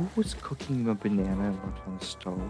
Who was cooking a banana and the stove?